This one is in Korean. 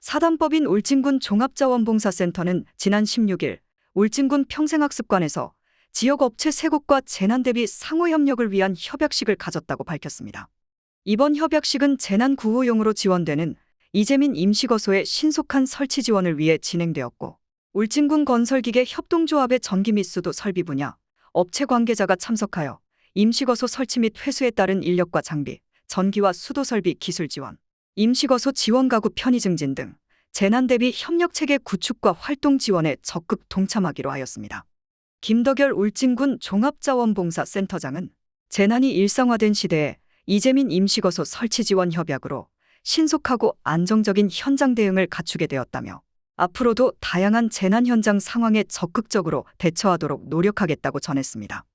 사단법인 울진군 종합자원봉사센터는 지난 16일 울진군 평생학습관에서 지역 업체 세 곳과 재난 대비 상호 협력을 위한 협약식을 가졌다고 밝혔습니다. 이번 협약식은 재난 구호용으로 지원되는 이재민 임시거소의 신속한 설치 지원을 위해 진행되었고 울진군 건설기계 협동조합의 전기 및 수도 설비 분야 업체 관계자가 참석하여 임시거소 설치 및 회수에 따른 인력과 장비, 전기와 수도 설비 기술 지원, 임시거소 지원 가구 편의 증진 등 재난 대비 협력 체계 구축과 활동 지원에 적극 동참하기로 하였습니다. 김덕열 울진군 종합자원봉사센터장은 재난이 일상화된 시대에 이재민 임시거소 설치 지원 협약으로 신속하고 안정적인 현장 대응을 갖추게 되었다며 앞으로도 다양한 재난 현장 상황에 적극적으로 대처하도록 노력하겠다고 전했습니다.